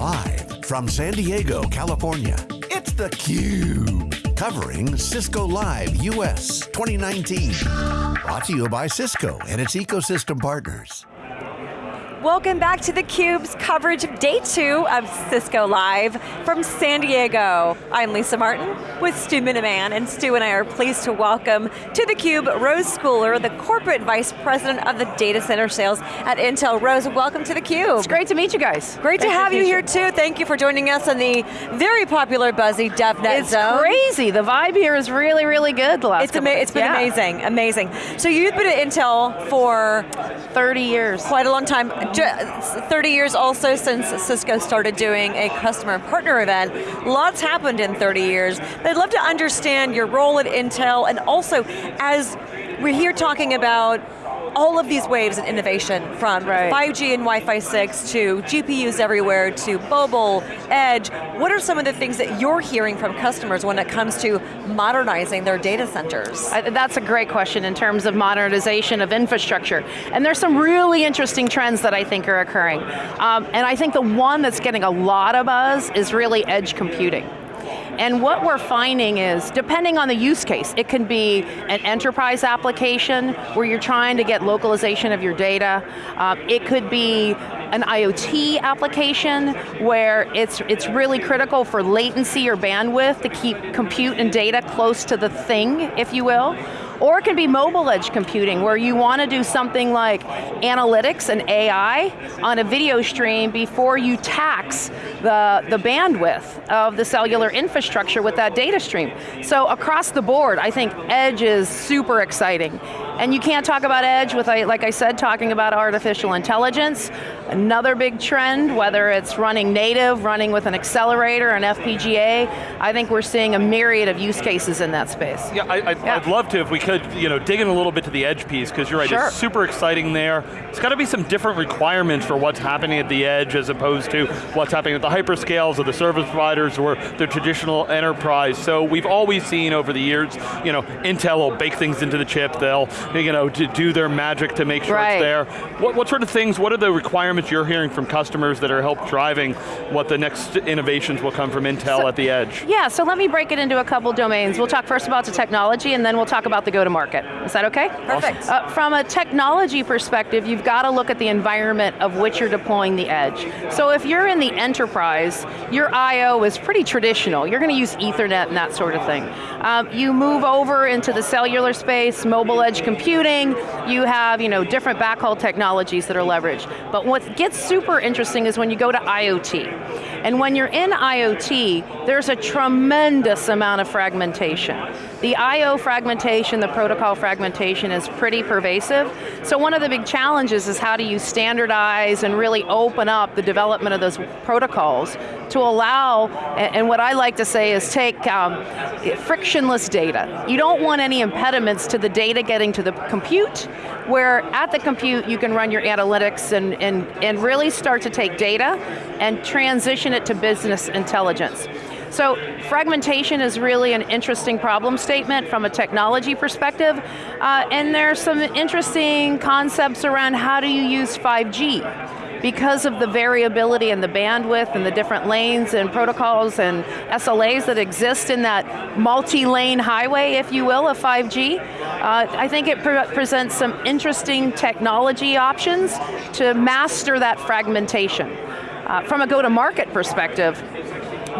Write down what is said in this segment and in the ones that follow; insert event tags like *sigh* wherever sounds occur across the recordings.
Live from San Diego, California, it's theCUBE. Covering Cisco Live US 2019. Brought to you by Cisco and its ecosystem partners. Welcome back to theCUBE's coverage of day two of Cisco Live from San Diego. I'm Lisa Martin with Stu Miniman, and Stu and I are pleased to welcome to theCUBE Rose Schooler, the Corporate Vice President of the Data Center Sales at Intel. Rose, welcome to theCUBE. It's great to meet you guys. Great, to have you here too. Thank you for joining us on the very popular, buzzy DevNet it's Zone. It's crazy, the vibe here is really, really good the last It's, ama it's been yeah. amazing, amazing. So you've been at Intel for 30 years. Quite a long time. 30 years also since Cisco started doing a customer partner event. Lots happened in 30 years. I'd love to understand your role at Intel and also as we're here talking about all of these waves of innovation from right. 5G and Wi-Fi 6 to GPUs everywhere to mobile, edge. What are some of the things that you're hearing from customers when it comes to modernizing their data centers? I, that's a great question in terms of modernization of infrastructure. And there's some really interesting trends that I think are occurring. Um, and I think the one that's getting a lot of buzz is really edge computing. And what we're finding is, depending on the use case, it can be an enterprise application where you're trying to get localization of your data. Um, it could be an IoT application where it's, it's really critical for latency or bandwidth to keep compute and data close to the thing, if you will. Or it can be mobile edge computing where you want to do something like analytics and AI on a video stream before you tax the, the bandwidth of the cellular infrastructure with that data stream. So across the board, I think edge is super exciting. And you can't talk about edge with, like I said, talking about artificial intelligence. Another big trend, whether it's running native, running with an accelerator, an FPGA, I think we're seeing a myriad of use cases in that space. Yeah, I, would yeah. love to if we could, you know, dig in a little bit to the edge piece, because you're right, sure. it's super exciting there. It's got to be some different requirements for what's happening at the edge as opposed to what's happening at the hyperscales or the service providers or the traditional enterprise. So we've always seen over the years, you know, Intel will bake things into the chip, they'll, you know, to do their magic to make sure right. it's there. What, what sort of things, what are the requirements you're hearing from customers that are help driving what the next innovations will come from Intel so, at the edge? Yeah, so let me break it into a couple domains. We'll talk first about the technology and then we'll talk about the go-to-market. Is that okay? Perfect. Uh, from a technology perspective, you've got to look at the environment of which you're deploying the edge. So if you're in the enterprise, your I.O. is pretty traditional. You're going to use ethernet and that sort of thing. Um, you move over into the cellular space, mobile edge computing, you have you know, different backhaul technologies that are leveraged. But what gets super interesting is when you go to IoT. And when you're in IoT, there's a tremendous amount of fragmentation. The I.O. fragmentation, the protocol fragmentation is pretty pervasive. So one of the big challenges is how do you standardize and really open up the development of those protocols to allow, and what I like to say is take um, frictionless data. You don't want any impediments to the data getting to the compute, where at the compute you can run your analytics and, and, and really start to take data and transition it to business intelligence. So fragmentation is really an interesting problem statement from a technology perspective, uh, and there's some interesting concepts around how do you use 5G because of the variability and the bandwidth and the different lanes and protocols and SLAs that exist in that multi-lane highway, if you will, of 5G, uh, I think it pre presents some interesting technology options to master that fragmentation. Uh, from a go-to-market perspective,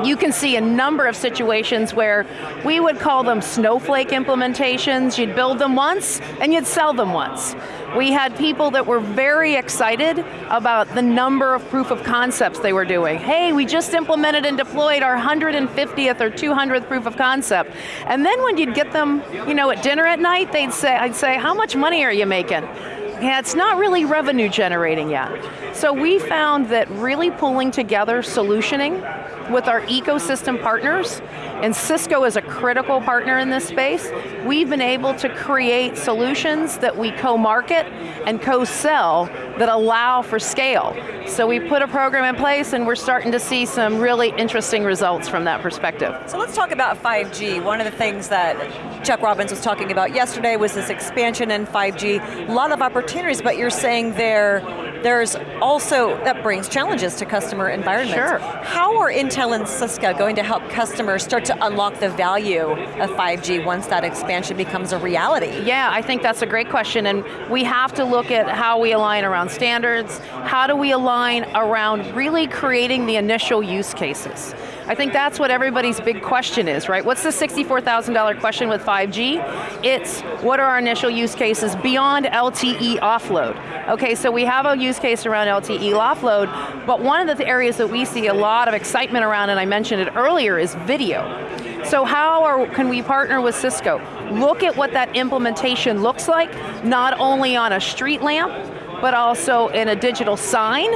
you can see a number of situations where we would call them snowflake implementations. You'd build them once and you'd sell them once. We had people that were very excited about the number of proof of concepts they were doing. Hey, we just implemented and deployed our 150th or 200th proof of concept. And then when you'd get them, you know, at dinner at night, they'd say, I'd say, how much money are you making? Yeah, it's not really revenue generating yet. So we found that really pulling together solutioning with our ecosystem partners, and Cisco is a critical partner in this space, we've been able to create solutions that we co-market and co-sell that allow for scale. So we put a program in place and we're starting to see some really interesting results from that perspective. So let's talk about 5G. One of the things that Chuck Robbins was talking about yesterday was this expansion in 5G. A lot of opportunities, but you're saying there there's also, that brings challenges to customer environments. Sure. How are Intel and Cisco going to help customers start to unlock the value of 5G once that expansion becomes a reality? Yeah, I think that's a great question, and we have to look at how we align around standards, how do we align around really creating the initial use cases. I think that's what everybody's big question is, right? What's the $64,000 question with 5G? It's, what are our initial use cases beyond LTE offload? Okay, so we have a use case around LTE offload, but one of the areas that we see a lot of excitement around, and I mentioned it earlier, is video. So how are, can we partner with Cisco? Look at what that implementation looks like, not only on a street lamp, but also in a digital sign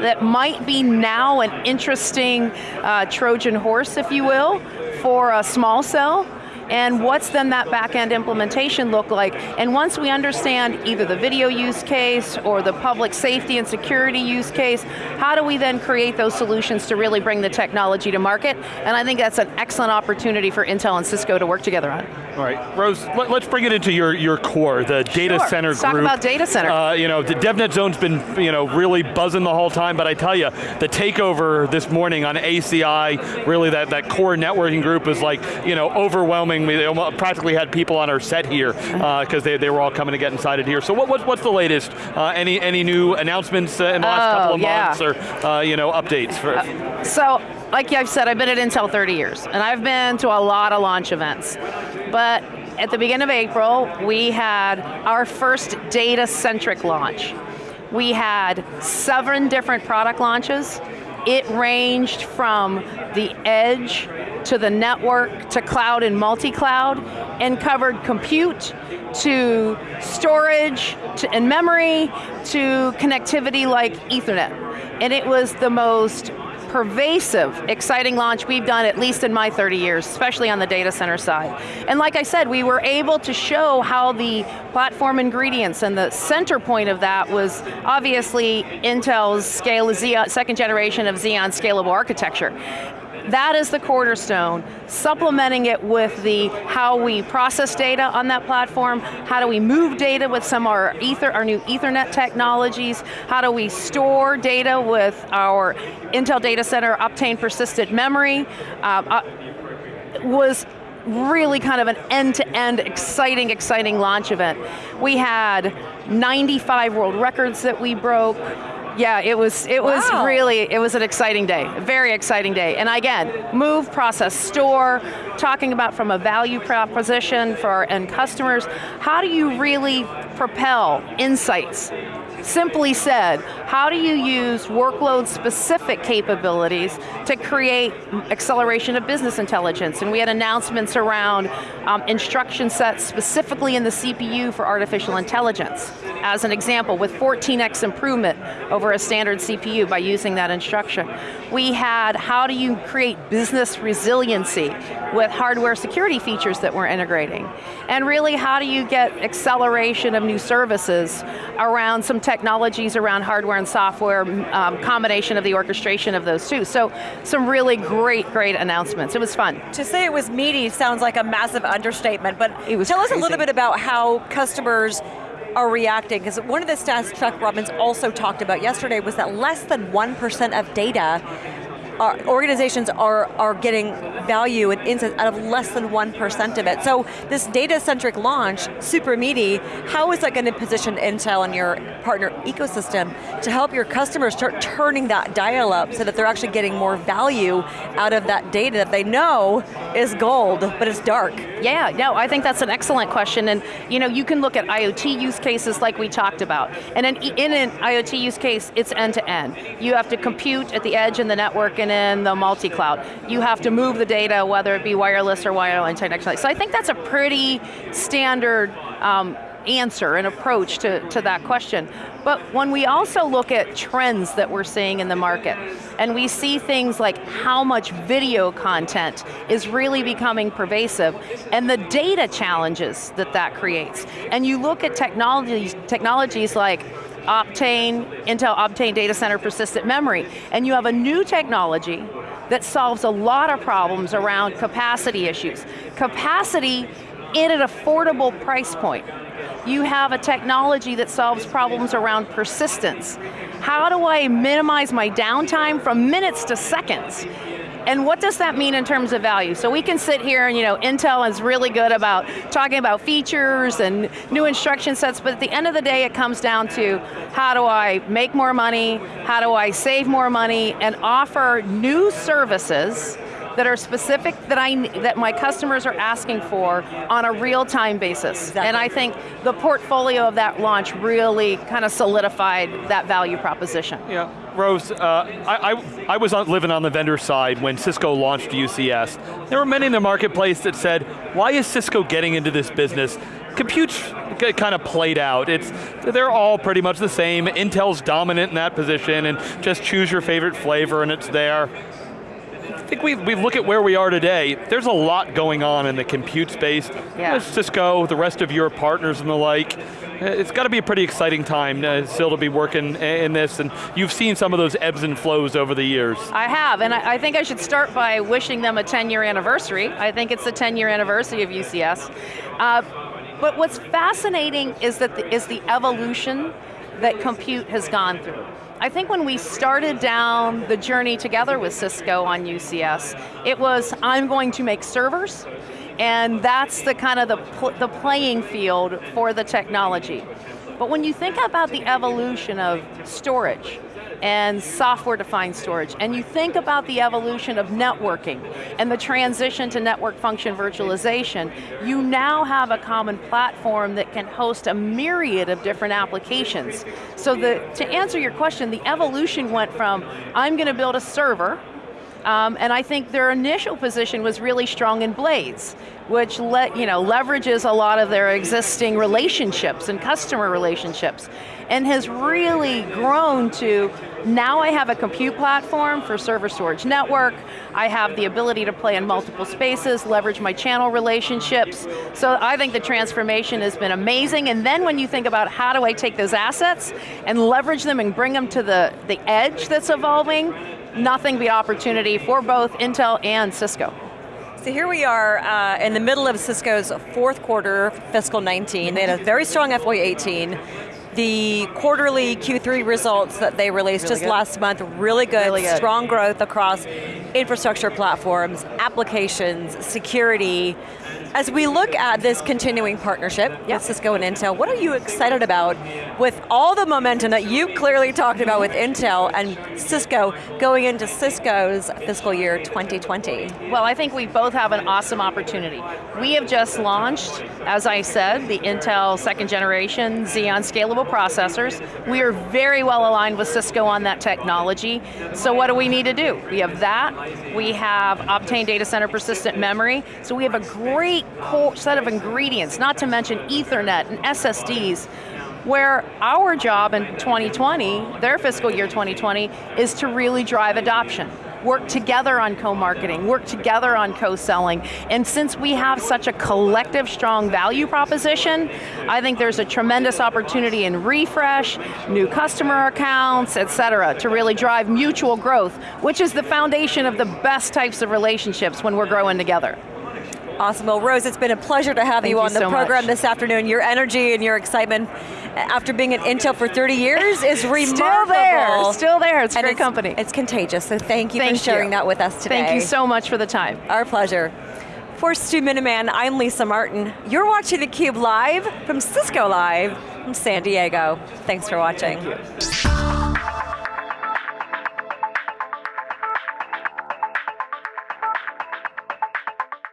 that might be now an interesting uh, Trojan horse, if you will, for a small cell, and what's then that back-end implementation look like? And once we understand either the video use case or the public safety and security use case, how do we then create those solutions to really bring the technology to market? And I think that's an excellent opportunity for Intel and Cisco to work together on. All right, Rose, let, us bring it into your, your core, the data sure. center Let's group. talk about data center. Uh, you know, the DevNet Zone's been you know, really buzzing the whole time, but I tell you, the takeover this morning on ACI, really that, that core networking group is like, you know, overwhelming we practically had people on our set here because uh, they, they were all coming to get inside it here. So what, what what's the latest? Uh, any any new announcements uh, in the last oh, couple of yeah. months or uh, you know updates? For uh, so, like I've said, I've been at Intel 30 years, and I've been to a lot of launch events. But at the beginning of April, we had our first data-centric launch. We had seven different product launches. It ranged from the edge to the network, to cloud and multi-cloud, and covered compute, to storage, to, and memory, to connectivity like ethernet. And it was the most pervasive, exciting launch we've done at least in my 30 years, especially on the data center side. And like I said, we were able to show how the platform ingredients and the center point of that was obviously Intel's scale, Xeon, second generation of Xeon scalable architecture. That is the cornerstone, supplementing it with the how we process data on that platform, how do we move data with some of our, ether, our new ethernet technologies, how do we store data with our Intel Data Center Optane persistent memory, uh, uh, was really kind of an end-to-end -end exciting, exciting launch event. We had 95 world records that we broke, yeah, it was it wow. was really it was an exciting day, very exciting day. And again, move, process, store, talking about from a value proposition for our end customers. How do you really propel insights Simply said, how do you use workload-specific capabilities to create acceleration of business intelligence? And we had announcements around um, instruction sets specifically in the CPU for artificial intelligence. As an example, with 14x improvement over a standard CPU by using that instruction. We had, how do you create business resiliency with hardware security features that we're integrating? And really, how do you get acceleration of new services around some technologies around hardware and software, um, combination of the orchestration of those two. So some really great, great announcements. It was fun. To say it was meaty sounds like a massive understatement, but it was tell crazy. us a little bit about how customers are reacting, because one of the stats Chuck Robbins also talked about yesterday was that less than 1% of data our organizations are, are getting value and insights out of less than 1% of it. So this data-centric launch, super meaty, how is that going to position Intel and your partner ecosystem to help your customers start turning that dial up so that they're actually getting more value out of that data that they know is gold, but it's dark? Yeah, no, I think that's an excellent question. And you know, you can look at IoT use cases like we talked about. And in, in an IoT use case, it's end-to-end. -end. You have to compute at the edge in the network in the multi-cloud. You have to move the data, whether it be wireless or wireline technology. So I think that's a pretty standard um, answer and approach to, to that question. But when we also look at trends that we're seeing in the market, and we see things like how much video content is really becoming pervasive, and the data challenges that that creates. And you look at technologies, technologies like Optane, Intel Optane Data Center Persistent Memory, and you have a new technology that solves a lot of problems around capacity issues. Capacity in an affordable price point. You have a technology that solves problems around persistence. How do I minimize my downtime from minutes to seconds? And what does that mean in terms of value? So we can sit here and you know, Intel is really good about talking about features and new instruction sets, but at the end of the day it comes down to how do I make more money, how do I save more money, and offer new services that are specific that I that my customers are asking for on a real-time basis. Exactly. And I think the portfolio of that launch really kind of solidified that value proposition. Yeah, Rose, uh, I, I, I was living on the vendor side when Cisco launched UCS. There were many in the marketplace that said, why is Cisco getting into this business? Compute's kind of played out. It's, they're all pretty much the same. Intel's dominant in that position and just choose your favorite flavor and it's there. I think we, we look at where we are today, there's a lot going on in the compute space. Yeah. Cisco, the rest of your partners and the like. It's got to be a pretty exciting time uh, still to be working in this, and you've seen some of those ebbs and flows over the years. I have, and I, I think I should start by wishing them a 10 year anniversary. I think it's the 10 year anniversary of UCS. Uh, but what's fascinating is that the, is the evolution that compute has gone through. I think when we started down the journey together with Cisco on UCS, it was, I'm going to make servers, and that's the kind of the, pl the playing field for the technology. But when you think about the evolution of storage, and software-defined storage. And you think about the evolution of networking and the transition to network function virtualization, you now have a common platform that can host a myriad of different applications. So the, to answer your question, the evolution went from, I'm going to build a server, um, and I think their initial position was really strong in Blades, which let, you know, leverages a lot of their existing relationships and customer relationships, and has really grown to, now I have a compute platform for server storage network, I have the ability to play in multiple spaces, leverage my channel relationships, so I think the transformation has been amazing, and then when you think about how do I take those assets and leverage them and bring them to the, the edge that's evolving, nothing but opportunity for both Intel and Cisco. So here we are uh, in the middle of Cisco's fourth quarter, fiscal 19. They had a very strong FY18 the quarterly Q3 results that they released really just good. last month, really good, really good, strong growth across infrastructure platforms, applications, security, as we look at this continuing partnership yep. with Cisco and Intel, what are you excited about with all the momentum that you clearly talked about with Intel and Cisco going into Cisco's fiscal year 2020? Well, I think we both have an awesome opportunity. We have just launched, as I said, the Intel second generation Xeon scalable processors. We are very well aligned with Cisco on that technology. So what do we need to do? We have that, we have Optane data center persistent memory, so we have a great set of ingredients, not to mention Ethernet and SSDs, where our job in 2020, their fiscal year 2020, is to really drive adoption work together on co-marketing, work together on co-selling, and since we have such a collective strong value proposition, I think there's a tremendous opportunity in refresh, new customer accounts, et cetera, to really drive mutual growth, which is the foundation of the best types of relationships when we're growing together. Awesome, well Rose, it's been a pleasure to have Thank you on you the so program much. this afternoon. Your energy and your excitement after being at Intel for 30 years is *laughs* remarkable. Still there, still there, it's and great it's, company. It's contagious, so thank you thank for sharing you. that with us today. Thank you so much for the time. Our pleasure. For Stu Miniman, I'm Lisa Martin. You're watching theCUBE live from Cisco Live from San Diego. Thanks for watching. Thank you.